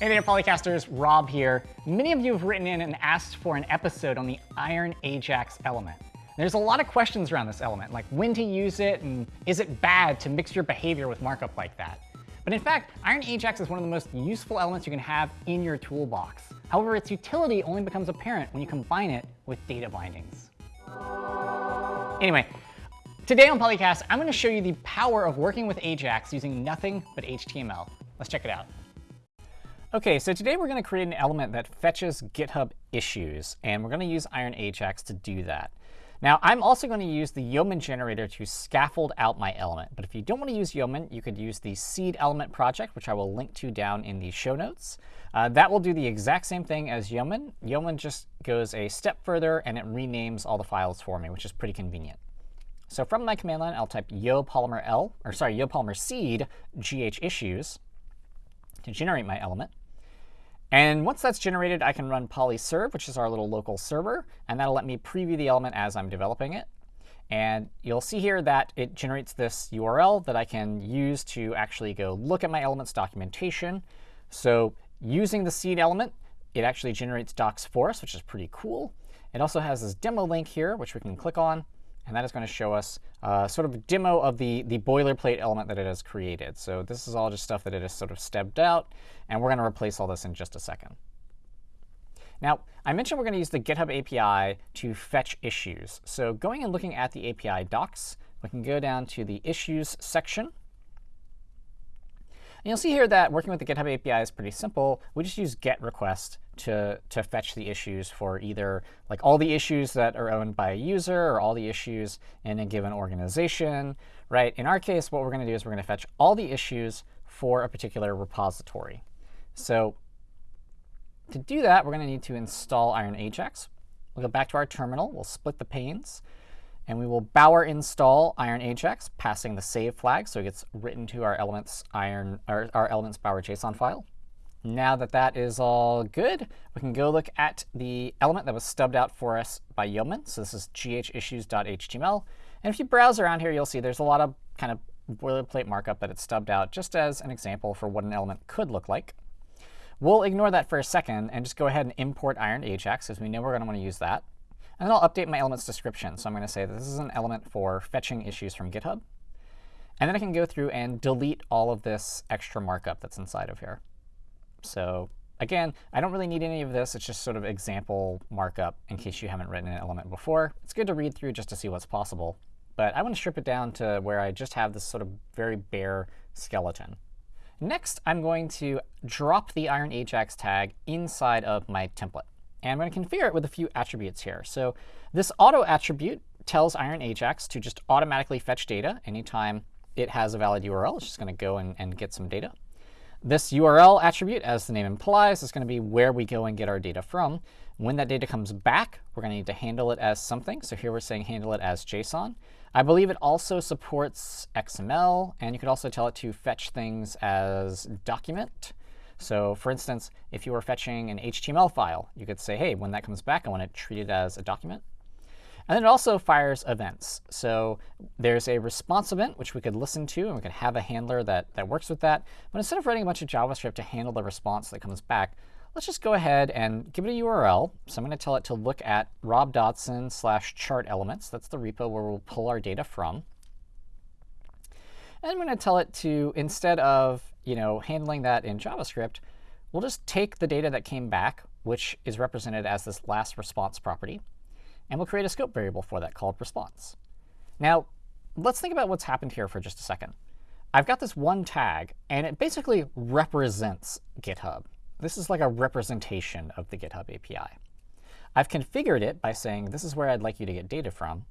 Hey there, Polycasters. Rob here. Many of you have written in and asked for an episode on the Iron Ajax element. There's a lot of questions around this element, like when to use it and is it bad to mix your behavior with markup like that. But in fact, Iron Ajax is one of the most useful elements you can have in your toolbox. However, its utility only becomes apparent when you combine it with data bindings. Anyway, today on Polycast, I'm going to show you the power of working with Ajax using nothing but HTML. Let's check it out. OK, so today we're going to create an element that fetches GitHub issues, and we're going to use Iron Ajax to do that. Now, I'm also going to use the Yeoman generator to scaffold out my element. But if you don't want to use Yeoman, you could use the seed element project, which I will link to down in the show notes. Uh, that will do the exact same thing as Yeoman. Yeoman just goes a step further, and it renames all the files for me, which is pretty convenient. So from my command line, I'll type yo polymer l, or sorry, yo polymer seed gh issues to generate my element. And once that's generated, I can run polyserve, which is our little local server, and that'll let me preview the element as I'm developing it. And you'll see here that it generates this URL that I can use to actually go look at my elements documentation. So using the seed element, it actually generates docs for us, which is pretty cool. It also has this demo link here, which we can click on. And that is going to show us uh, sort of a demo of the, the boilerplate element that it has created. So this is all just stuff that it has sort of stepped out. And we're going to replace all this in just a second. Now, I mentioned we're going to use the GitHub API to fetch issues. So going and looking at the API docs, we can go down to the issues section. And you'll see here that working with the GitHub API is pretty simple. We just use get request to, to fetch the issues for either like all the issues that are owned by a user or all the issues in a given organization. Right? In our case, what we're going to do is we're going to fetch all the issues for a particular repository. So to do that, we're going to need to install Iron Ajax. We'll go back to our terminal. We'll split the panes. And we will bower install Iron Ajax, passing the save flag so it gets written to our elements Iron or our elements bower JSON file. Now that that is all good, we can go look at the element that was stubbed out for us by Yeoman. So this is ghissues.html. And if you browse around here, you'll see there's a lot of kind of boilerplate markup that it's stubbed out just as an example for what an element could look like. We'll ignore that for a second and just go ahead and import Iron Ajax, as we know we're going to want to use that. And then I'll update my element's description. So I'm going to say this is an element for fetching issues from GitHub. And then I can go through and delete all of this extra markup that's inside of here. So again, I don't really need any of this. It's just sort of example markup in case you haven't written an element before. It's good to read through just to see what's possible. But I want to strip it down to where I just have this sort of very bare skeleton. Next, I'm going to drop the Iron Ajax tag inside of my template. And I'm going to configure it with a few attributes here. So this auto attribute tells Iron Ajax to just automatically fetch data anytime it has a valid URL. It's just going to go and, and get some data. This URL attribute, as the name implies, is going to be where we go and get our data from. When that data comes back, we're going to need to handle it as something. So here we're saying handle it as JSON. I believe it also supports XML, and you could also tell it to fetch things as document. So for instance, if you were fetching an HTML file, you could say, hey, when that comes back, I want to treat it as a document. And then it also fires events. So there's a response event, which we could listen to, and we could have a handler that, that works with that. But instead of writing a bunch of JavaScript to handle the response that comes back, let's just go ahead and give it a URL. So I'm going to tell it to look at Rob Dodson slash chart elements. That's the repo where we'll pull our data from. And I'm going to tell it to, instead of you know, handling that in JavaScript, we'll just take the data that came back, which is represented as this last response property, and we'll create a scope variable for that called response. Now, let's think about what's happened here for just a second. I've got this one tag, and it basically represents GitHub. This is like a representation of the GitHub API. I've configured it by saying this is where I'd like you to get data from.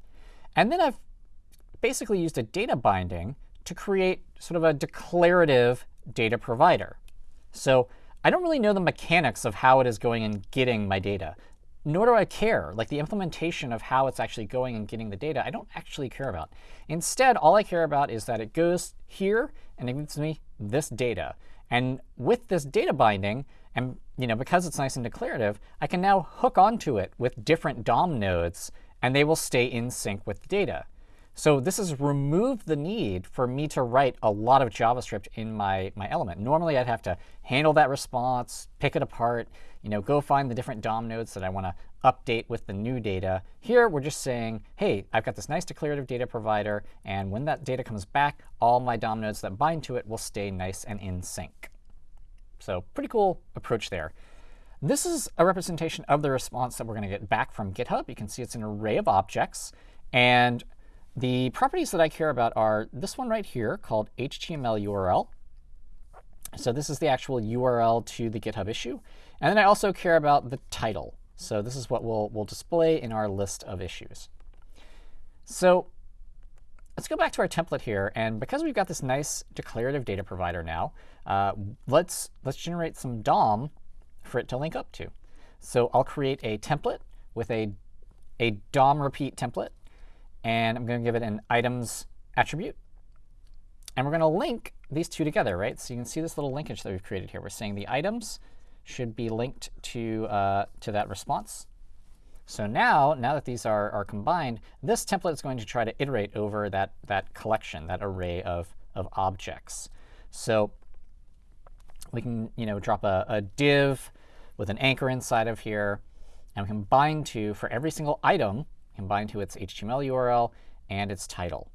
And then I've basically used a data binding to create sort of a declarative data provider. So I don't really know the mechanics of how it is going and getting my data nor do I care. Like the implementation of how it's actually going and getting the data, I don't actually care about. Instead, all I care about is that it goes here and it gives me this data. And with this data binding, and you know, because it's nice and declarative, I can now hook onto it with different DOM nodes, and they will stay in sync with the data. So this has removed the need for me to write a lot of JavaScript in my, my element. Normally, I'd have to handle that response, pick it apart, you know, go find the different DOM nodes that I want to update with the new data. Here, we're just saying, hey, I've got this nice declarative data provider, and when that data comes back, all my DOM nodes that bind to it will stay nice and in sync. So pretty cool approach there. This is a representation of the response that we're going to get back from GitHub. You can see it's an array of objects. And the properties that I care about are this one right here called HTML URL. So this is the actual URL to the GitHub issue. And then I also care about the title. So this is what we'll, we'll display in our list of issues. So let's go back to our template here. And because we've got this nice declarative data provider now, uh, let's, let's generate some DOM for it to link up to. So I'll create a template with a, a DOM repeat template. And I'm going to give it an items attribute. And we're going to link these two together, right? So you can see this little linkage that we've created here. We're saying the items should be linked to, uh, to that response. So now, now that these are, are combined, this template is going to try to iterate over that, that collection, that array of, of objects. So we can you know, drop a, a div with an anchor inside of here. And we can bind to, for every single item, can bind to its HTML URL and its title.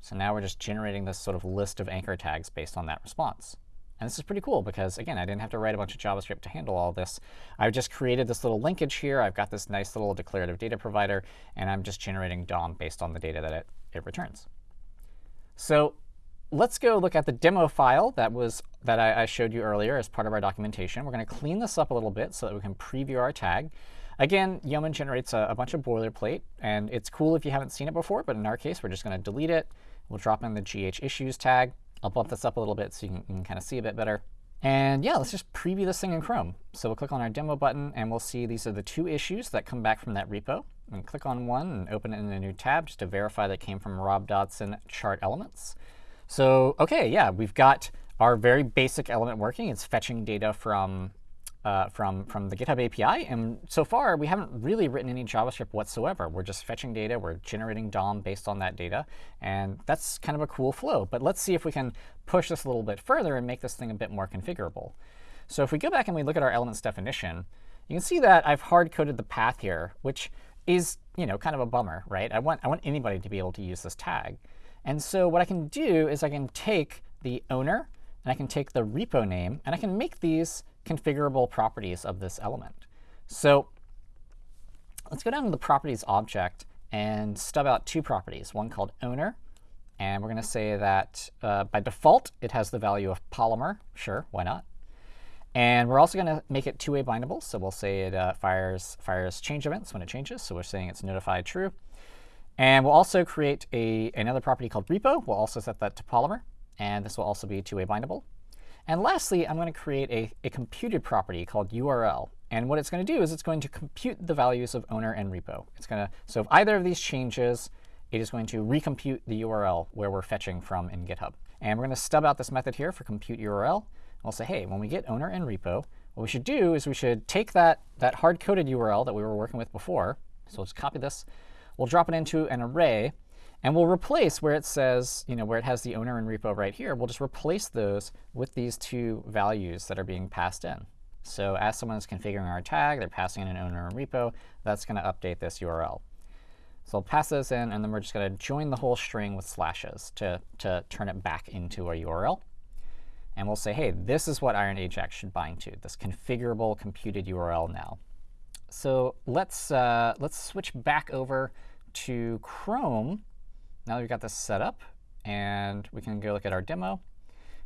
So now we're just generating this sort of list of anchor tags based on that response. And this is pretty cool because, again, I didn't have to write a bunch of JavaScript to handle all this. I've just created this little linkage here. I've got this nice little declarative data provider, and I'm just generating DOM based on the data that it, it returns. So let's go look at the demo file that was that I, I showed you earlier as part of our documentation. We're going to clean this up a little bit so that we can preview our tag. Again, Yeoman generates a, a, bunch of boilerplate, and it's cool if you haven't seen it before, but in our case, we're just going to delete it. We'll drop in the GH issues tag. I'll bump this up a little bit so you can, can kind of see a bit better. And yeah, let's just preview this thing in Chrome. So we'll click on our demo button, and we'll see these are the two issues that come back from that repo. And click on one and open it in a new tab just to verify that came from Rob Dodson chart elements. So OK, yeah, we've got our very basic element working. It's fetching data from uh, from, from the GitHub API. And so far, we haven't really written any JavaScript whatsoever. We're just fetching data. We're generating DOM based on that data. And that's kind of a cool flow. But let's see if we can push this a little bit further and make this thing a bit more configurable. So if we go back and we look at our elements definition, you can see that I've hard-coded the path here, which is you know, kind of a bummer, right? I want, I want anybody to be able to use this tag. And so what I can do is I can take the owner, and I can take the repo name, and I can make these configurable properties of this element. So let's go down to the properties object and stub out two properties, one called owner. And we're going to say that uh, by default, it has the value of polymer. Sure, why not? And we're also going to make it two-way bindable. So we'll say it uh, fires, fires change events when it changes. So we're saying it's notified true. And we'll also create a, another property called repo. We'll also set that to polymer. And this will also be two-way bindable. And lastly, I'm going to create a, a computed property called URL. And what it's going to do is it's going to compute the values of owner and repo. It's going to, so if either of these changes, it is going to recompute the URL where we're fetching from in GitHub. And we're going to stub out this method here for compute URL. We'll say, hey, when we get owner and repo, what we should do is we should take that, that hard-coded URL that we were working with before. So let's copy this. We'll drop it into an array. And we'll replace where it says, you know, where it has the owner and repo right here, we'll just replace those with these two values that are being passed in. So as someone is configuring our tag, they're passing in an owner and repo, that's going to update this URL. So I'll pass those in, and then we're just going to join the whole string with slashes to, to turn it back into a URL. And we'll say, hey, this is what Iron Ajax should bind to, this configurable computed URL now. So let's, uh, let's switch back over to Chrome now that we've got this set up, and we can go look at our demo,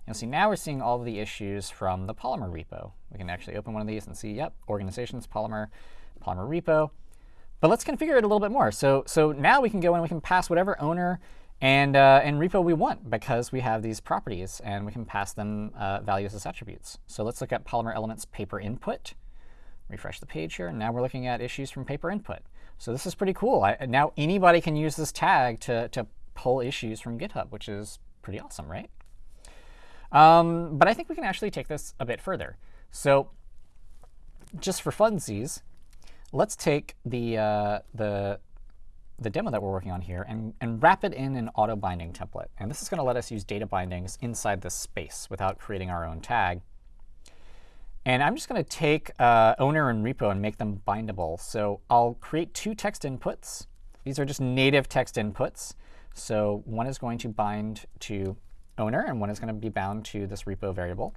you'll see now we're seeing all of the issues from the Polymer repo. We can actually open one of these and see, yep, organizations, Polymer, Polymer repo. But let's configure it a little bit more. So, so now we can go and we can pass whatever owner and, uh, and repo we want because we have these properties, and we can pass them uh, values as attributes. So let's look at Polymer Elements paper input. Refresh the page here. And now we're looking at issues from paper input. So this is pretty cool. I, now anybody can use this tag to, to pull issues from GitHub, which is pretty awesome, right? Um, but I think we can actually take this a bit further. So just for funsies, let's take the, uh, the, the demo that we're working on here and, and wrap it in an auto binding template. And this is going to let us use data bindings inside this space without creating our own tag. And I'm just going to take uh, owner and repo and make them bindable. So I'll create two text inputs. These are just native text inputs. So one is going to bind to owner, and one is going to be bound to this repo variable.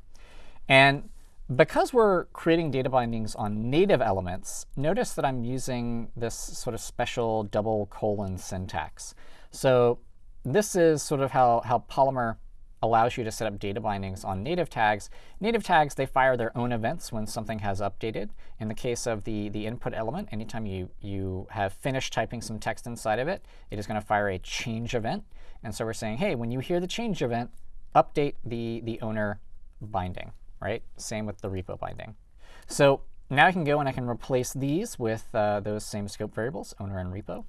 And because we're creating data bindings on native elements, notice that I'm using this sort of special double colon syntax. So this is sort of how, how Polymer allows you to set up data bindings on native tags. Native tags, they fire their own events when something has updated. In the case of the, the input element, anytime you, you have finished typing some text inside of it, it is going to fire a change event. And so we're saying, hey, when you hear the change event, update the, the owner binding right? Same with the repo binding. So now I can go and I can replace these with uh, those same scope variables, owner and repo.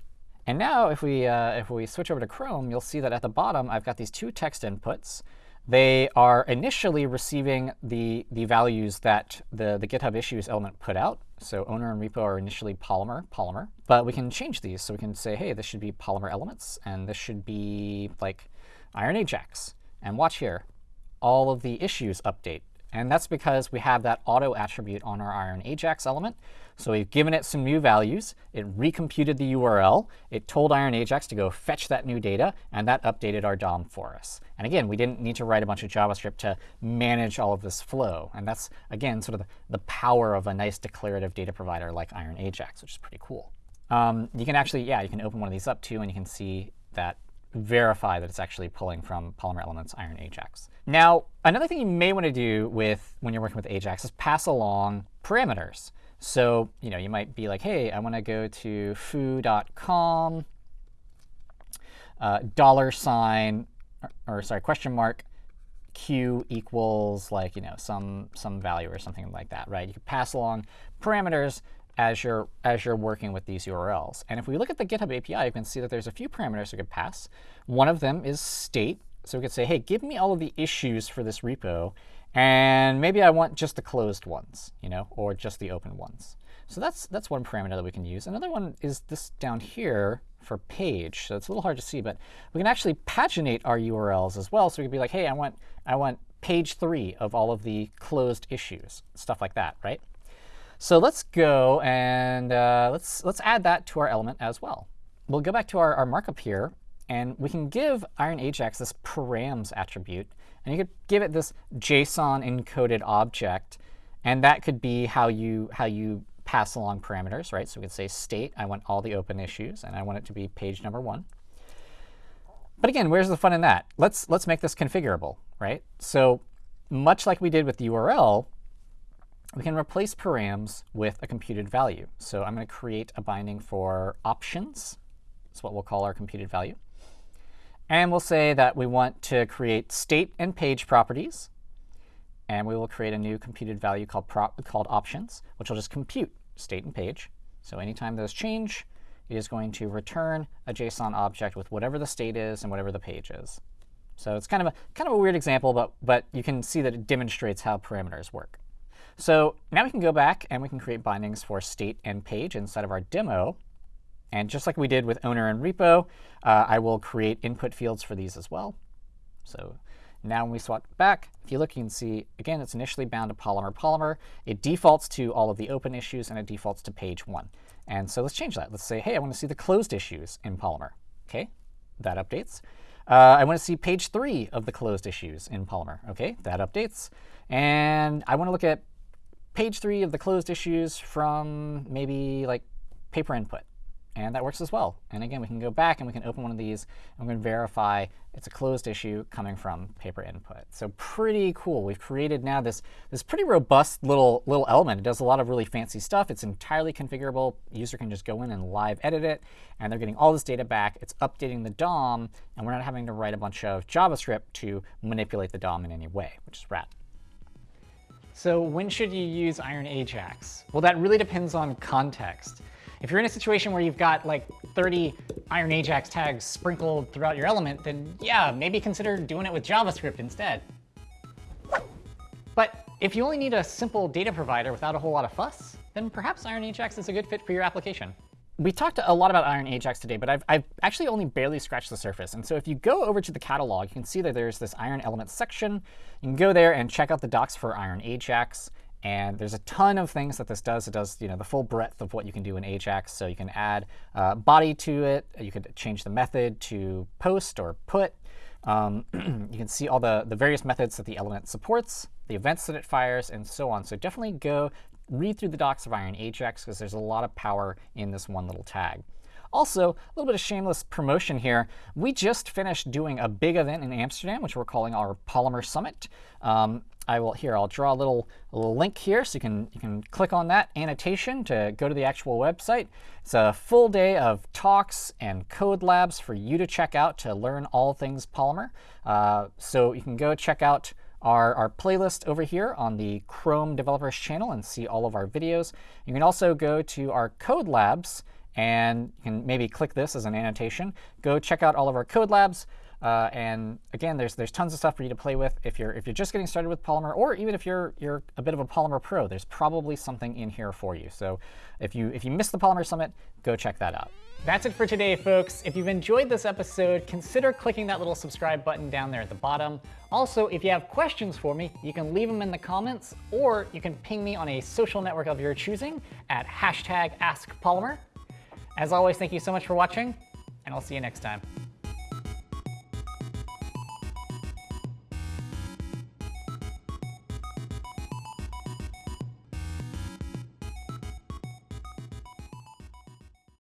And now if we, uh, if we switch over to Chrome, you'll see that at the bottom I've got these two text inputs. They are initially receiving the, the values that the, the GitHub issues element put out. So owner and repo are initially Polymer, Polymer. But we can change these. So we can say, hey, this should be Polymer elements, and this should be like Iron Ajax. And watch here. All of the issues update and that's because we have that auto attribute on our Iron Ajax element. So we've given it some new values. It recomputed the URL. It told Iron Ajax to go fetch that new data, and that updated our DOM for us. And again, we didn't need to write a bunch of JavaScript to manage all of this flow. And that's, again, sort of the, power of a nice declarative data provider like Iron Ajax, which is pretty cool. Um, you can actually, yeah, you can open one of these up too, and you can see that verify that it's actually pulling from Polymer Elements Iron Ajax. Now, another thing you may want to do with when you're working with Ajax is pass along parameters. So, you know, you might be like, hey, I want to go to foo.com, uh, dollar sign, or, or sorry, question mark, q equals like, you know, some some value or something like that, right? You can pass along parameters as you're, as you're working with these URLs. And if we look at the GitHub API, you can see that there's a few parameters we could pass. One of them is state. So we could say, hey, give me all of the issues for this repo, and maybe I want just the closed ones, you know, or just the open ones. So that's, that's one parameter that we can use. Another one is this down here for page. So it's a little hard to see, but we can actually paginate our URLs as well. So we could be like, hey, I want, I want page three of all of the closed issues, stuff like that, right? So let's go and uh, let's, let's add that to our element as well. We'll go back to our, our markup here, and we can give Iron Ajax this params attribute. And you could give it this JSON encoded object. And that could be how you, how you pass along parameters, right? So we could say state, I want all the open issues, and I want it to be page number one. But again, where's the fun in that? Let's, let's make this configurable, right? So much like we did with the URL, we can replace params with a computed value. So I'm going to create a binding for options. That's what we'll call our computed value. And we'll say that we want to create state and page properties. And we will create a new computed value called, called options, which will just compute state and page. So anytime those change, it is going to return a JSON object with whatever the state is and whatever the page is. So it's kind of a, kind of a weird example, but, but you can see that it demonstrates how parameters work. So now we can go back and we can create bindings for state and page inside of our demo. And just like we did with owner and repo, uh, I will create input fields for these as well. So now when we swap back, if you look, you can see, again, it's initially bound to Polymer Polymer. It defaults to all of the open issues, and it defaults to page one. And so let's change that. Let's say, hey, I want to see the closed issues in Polymer. OK, that updates. Uh, I want to see page three of the closed issues in Polymer. OK, that updates. And I want to look at page three of the closed issues from maybe like paper input. And that works as well. And again, we can go back and we can open one of these and we can verify it's a closed issue coming from paper input. So pretty cool. We've created now this, this pretty robust little, little element. It does a lot of really fancy stuff. It's entirely configurable. user can just go in and live edit it. And they're getting all this data back. It's updating the DOM. And we're not having to write a bunch of JavaScript to manipulate the DOM in any way, which is rad. So when should you use Iron Ajax? Well, that really depends on context. If you're in a situation where you've got like 30 Iron Ajax tags sprinkled throughout your element, then yeah, maybe consider doing it with JavaScript instead. But if you only need a simple data provider without a whole lot of fuss, then perhaps Iron Ajax is a good fit for your application. We talked a lot about Iron Ajax today, but I've, I've actually only barely scratched the surface. And so if you go over to the catalog, you can see that there's this Iron Elements section. You can go there and check out the docs for Iron Ajax. And there's a ton of things that this does. It does you know, the full breadth of what you can do in Ajax. So you can add uh, body to it. You could change the method to post or put. Um, you can see all the, the various methods that the element supports, the events that it fires, and so on. So definitely go read through the docs of Iron Ajax because there's a lot of power in this one little tag. Also, a little bit of shameless promotion here. We just finished doing a big event in Amsterdam, which we're calling our Polymer Summit. Um, I will here. I'll draw a little, a little link here, so you can you can click on that annotation to go to the actual website. It's a full day of talks and code labs for you to check out to learn all things Polymer. Uh, so you can go check out our, our playlist over here on the Chrome Developers channel and see all of our videos. You can also go to our code labs and you can maybe click this as an annotation. Go check out all of our code labs. Uh, and again, there's there's tons of stuff for you to play with if you're if you're just getting started with Polymer, or even if you're you're a bit of a Polymer pro. There's probably something in here for you. So if you if you missed the Polymer Summit, go check that out. That's it for today, folks. If you've enjoyed this episode, consider clicking that little subscribe button down there at the bottom. Also, if you have questions for me, you can leave them in the comments, or you can ping me on a social network of your choosing at hashtag AskPolymer. As always, thank you so much for watching, and I'll see you next time.